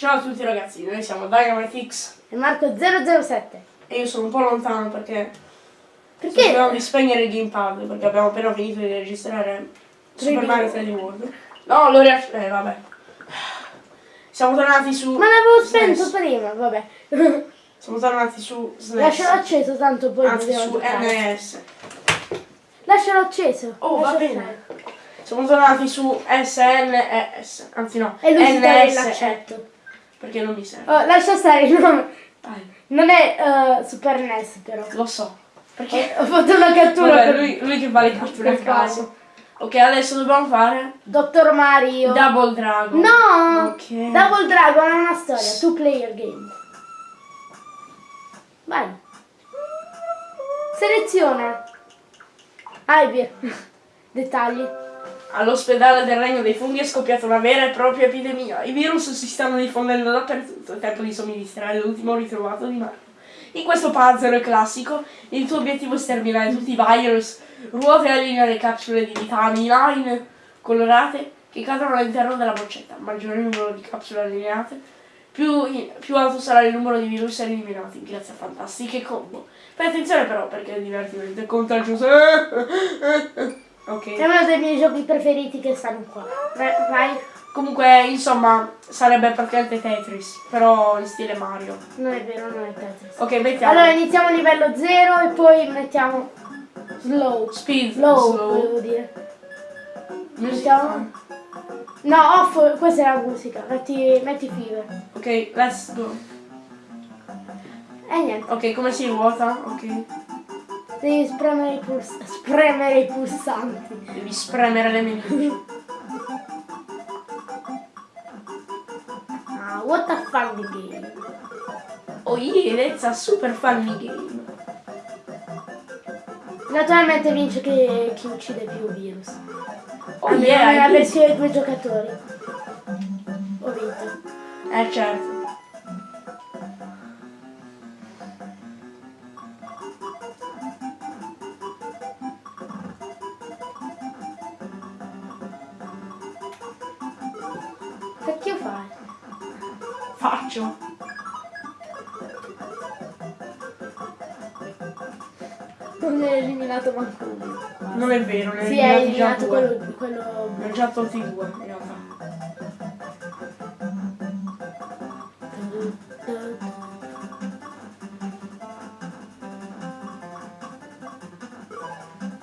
Ciao a tutti ragazzi, noi siamo Dynamitix E Marco 007. e io sono un po' lontano perché Perché? dobbiamo spegnere il gamepad perché abbiamo appena finito di registrare Super Mario 3D World. No, lo riac- eh vabbè. Siamo tornati su Ma l'avevo SNES. spento prima, vabbè. Siamo tornati su SNES. Lascialo acceso tanto poi Anzi su giocare. NES. Lascialo acceso. Oh, va lascia bene. stare. Siamo tornati su SNES. Anzi no, E lui NS. l'accetto. Perché non mi serve. Oh, lascia stare, no. Dai, Non è eh, Super NES però. lo so. Perché Ho fatto una cattura Vabbè, per lui, lui che va le catture a caso. Ok, adesso dobbiamo fare Dottor Mario. Double Dragon. No! Ok. Double Dragon è una storia, two player game. Vai. Seleziona. Hyper. Dettagli. All'ospedale del Regno dei Funghi è scoppiata una vera e propria epidemia. I virus si stanno diffondendo dappertutto. È tempo di somministrare l'ultimo ritrovato di Mario. In questo puzzle classico, il tuo obiettivo è sterminare tutti i virus, ruote e allineare capsule di vitamina in colorate che cadono all'interno della boccetta. Maggiore il numero di capsule allineate, più, più alto sarà il numero di virus eliminati grazie a fantastiche combo. Fai attenzione però perché il divertimento è contagioso. ok. È uno dei miei giochi preferiti che stanno qua. Vai. vai. Comunque, insomma, sarebbe praticamente Tetris, però in stile Mario. Non è vero, non è Tetris. Ok, mettiamo Allora iniziamo a livello 0 e poi mettiamo slow. speed, Slow, slow. volevo dire. Music. Mettiamo. No, off, questa è la musica. Metti, metti fever. Ok, let's go. E niente. Ok, come si ruota? Ok. Devi spremere i, puls- spremere i pulsanti. Devi spremere le menu. Ah, what a fun game. Oh yeah, that's a super funny game. Naturalmente vince chi, chi uccide più virus. Oh Almeno yeah, nella did. versione due giocatori. Ho vinto. Eh certo. Non è eliminato manco uno. Non è vero, ne Sì, è eliminato due. quello, quello... Ne ho già tolti due, in realtà.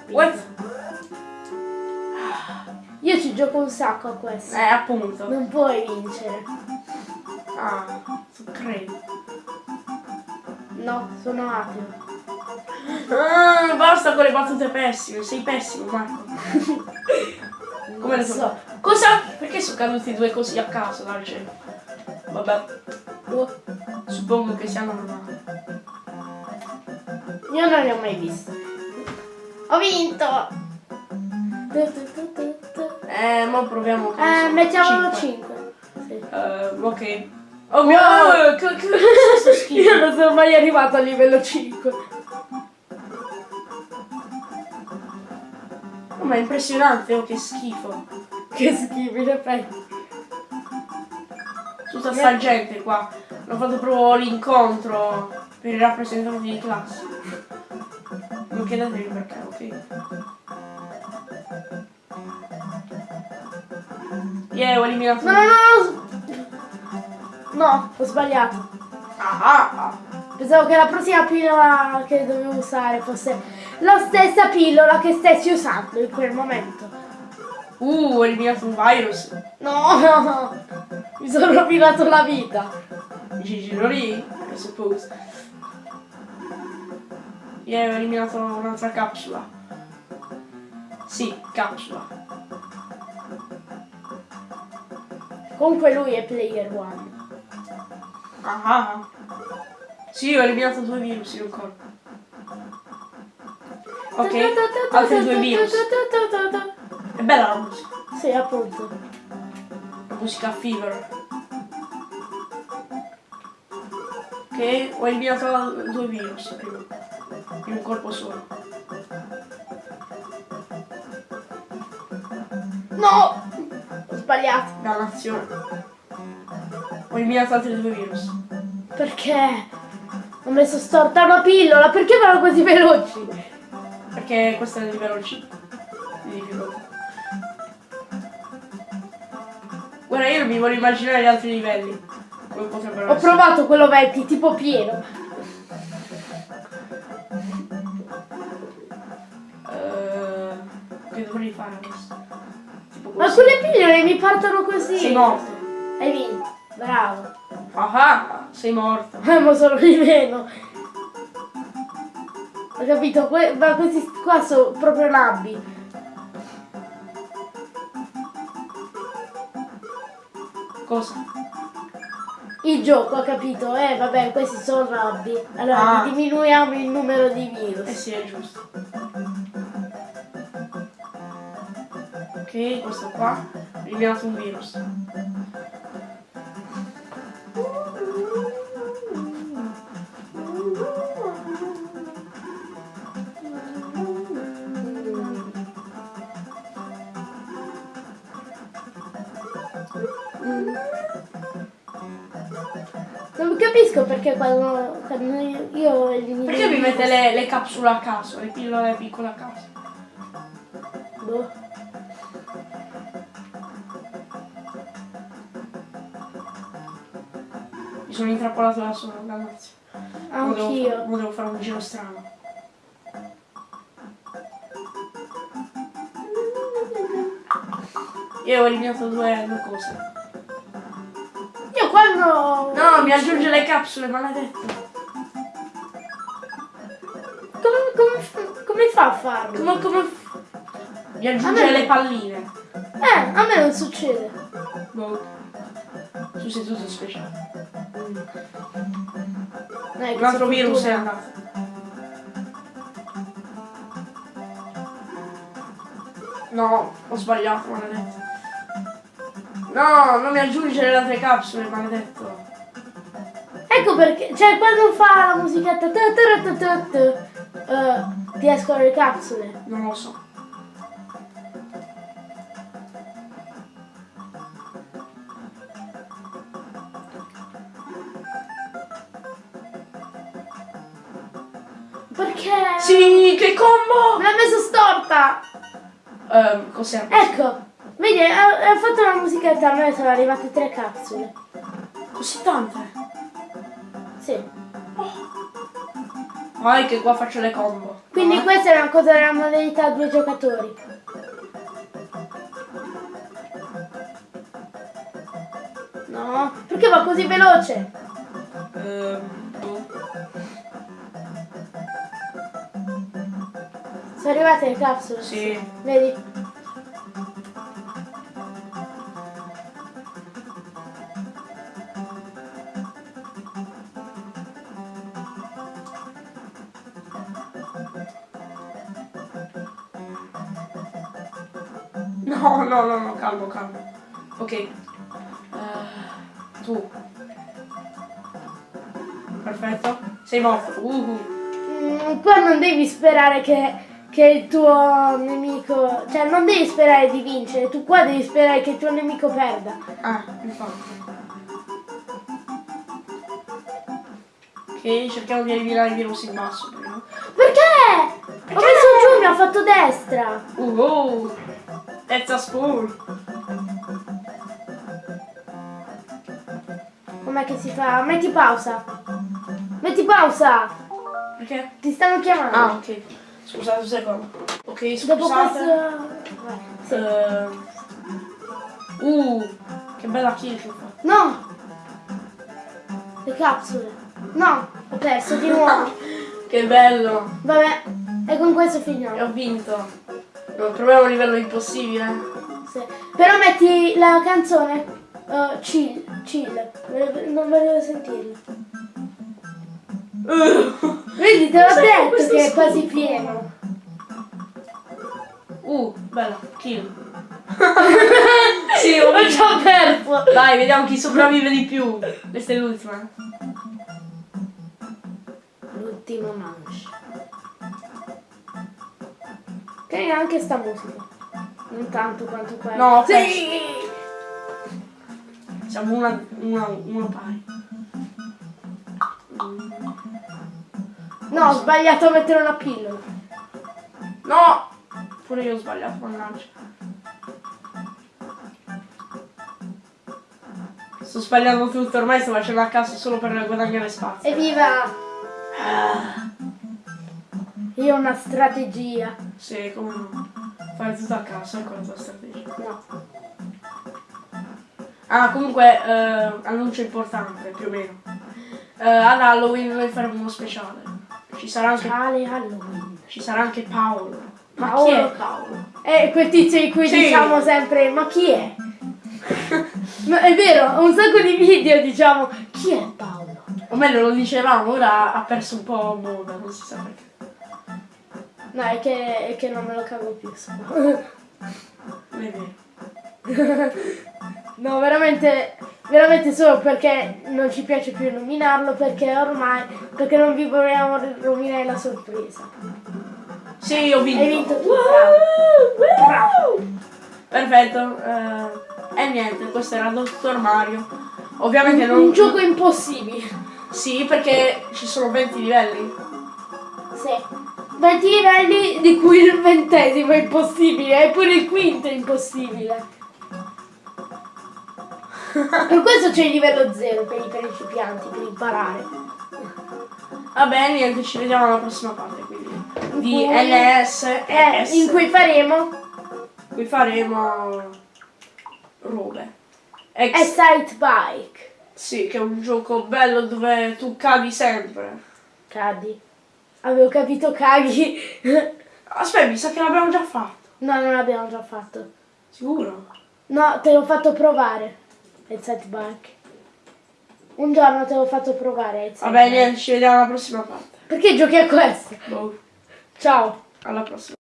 What? Io ci gioco un sacco a questo. Eh, appunto. Non puoi vincere. Ah, credo. No, sono ateo. Ah, basta con le battute pessime, sei pessimo Marco. Come le so? Cosa? Perché sono caduti due così a caso dal cielo? Vabbè, Oh, suppongo che sia normale. Io non li ho mai visti. Ho vinto! Eh, mo proviamo con Eh, mettiamolo cinque. 5. Sì. Eh, ok. Oh mio schifo? Io non sono mai arrivato a livello 5. Ma è impressionante, oh che schifo. Che schifo, in effetti. Tutta sta gente qua. Hanno fatto proprio l'incontro per i rappresentanti di classe. Non chiedetevi perché, ok? Yeah, ho eliminato. No, no, no! No, ho sbagliato. Ah, ah, ah. Pensavo che la prossima pillola che dovevo usare fosse la stessa pillola che stessi usando in quel momento. Uh, ho eliminato un virus. No, no, no. Mi sono rovinato la vita. Gigi lì, I suppose. Yeah, ho eliminato un'altra capsula. Sì, capsula. Comunque lui è player one. Ah, ah. Sì, ho eliminato due virus in un corpo. Ok, altri due virus. È bella la musica. Sì, appunto. La musica Fever. Ok, ho eliminato due virus prima. In un colpo solo. No! Ho sbagliato. Dannazione. Ho eliminato altri due virus. Perché? Ho messo storta una pillola, perché vanno così veloci? Perché questo è. Di difficoltà. Guarda, io non mi voglio immaginare gli altri livelli. Ho essere. provato quello vecchio, tipo pieno. Eh, che dovrei fare? Tipo Ma quelle pillole mi partono così. Sei morto. Hai vinto. Bravo. Ah ah, sei morto. Eh, ma sono di meno. Ho capito, que- ma questi qua sono proprio nabbi. Cosa? Il gioco, ho capito? Eh, vabbè, questi sono nabbi. Allora, Ah. diminuiamo il numero di Eh virus. sì, è giusto. Ok, questo qua. Eliminato un virus. Capisco perché quando, quando io. Perché mi mette le, le capsule a caso, le pillole piccole a caso? Boh. Mi sono intrappolato da solo, ragazzi. Anch'io. Volevo fare un giro strano. Io ho eliminato due, due cose. Quando... No, mi aggiunge le capsule, maledetto. Come, come, fa- come fa a farlo? Come, come... Mi aggiunge me- le palline. Eh, a me non succede. Boh. Tu sei tutto speciale. Dai, Un altro virus è andato. No, ho sbagliato, maledetto. No, non mi aggiungere le altre capsule, maledetto. Ecco perché, cioè quando fa la musichetta tu, tu, tu, eh, ti escono le capsule. Non lo so. Perché? Sì, che combo! Me l'ha messo storta! Ehm, cos'è? Ecco, vedi, ha, ha fatto la musichetta, a me sono arrivate tre capsule. Così tante? Sì. Vai che qua faccio le combo. Quindi eh? questa è una cosa della modalità due giocatori. No, perché va così veloce? Ehm, boh. Sono arrivate le capsule. Sì. Vedi? No, no, no, no, calmo, calmo. Ok. Eh, tu. Perfetto. Sei morto. Uh. Mm, qua non devi sperare che, che il tuo nemico. Cioè, non devi sperare di vincere, tu qua devi sperare che il tuo nemico perda. Ah, infatti. Ok, cerchiamo di eliminare il virus in basso prima. Perché? Ho messo giù, mi ha fatto destra. Uh, oh. That's a spool. Com'è che si fa? Metti pausa. Metti pausa. Perché? Ti stanno chiamando. Ah, ok. Scusate un secondo. Ok, Dopo scusate. questo. Vai, sì. Eh, uh, che bella kill che fa. No! Le capsule. No, ho perso di nuovo. Che bello. Vabbè, e con questo E finiamo. ho vinto. Proviamo un livello impossibile. Sì. Però metti la canzone uh, chill, chill. Non volevo sentirla. Uh, Vedi, te l'ho detto che è quasi pieno. uh bella, kill. sì, ho già perso. Dai, vediamo chi sopravvive di più. Questa è l'ultima. L'ultimo manche. Carina anche sta musica. Non tanto quanto quella. No, sì. Siamo una, una, uno pari. No, ho sbagliato a mettere una pillola. No! Pure io ho sbagliato, mannaggia. Sto sbagliando tutto, ormai sto facendo a caso solo per guadagnare spazio. Evviva! Ah, Ho una strategia. sì, come. Fare tutto a caso, ecco la tua strategia. No. Ah, comunque, eh, annuncio importante, più o meno. Eh, ad Halloween noi faremo uno speciale. Ci sarà anche, Speciale Halloween. ci sarà anche Paolo. Ma Paolo? chi è Paolo? È quel tizio di cui Sì. diciamo sempre, ma chi è? Ma è vero, un sacco di video diciamo, chi è Paolo? O meglio lo dicevamo, ora ha perso un po' moda, non si sa perché. No, è che, è che non me lo cago più. vero. No, veramente, veramente solo perché non ci piace più nominarlo, perché ormai, perché non vi vogliamo rovinare la sorpresa. Sì, ho vinto. Hai vinto tu, Bravo. bravo. Perfetto. eh, e niente, questo era Dottor Mario. Ovviamente non... Un gioco impossibile. Sì, perché ci sono 20 livelli. Sì. 20 livelli di cui il ventesimo è impossibile, e pure il quinto è impossibile. Per questo c'è il livello 0 per i principianti, per imparare. Vabbè, niente, ci vediamo alla prossima parte, quindi. Di cui- NS Eh, in cui faremo cui faremo robe. Ex- Excite Bike. sì, che è un gioco bello dove tu cadi sempre. Cadi. Avevo capito caghi. Aspetta, mi sa che l'abbiamo già fatto. no, non l'abbiamo già fatto. Sicuro? No, te l'ho fatto provare. Excite Bike. Un giorno te l'ho fatto provare. Vabbè, Bike. niente, ci vediamo alla prossima parte. Perché giochi a questo? Boh, Ciao. alla prossima.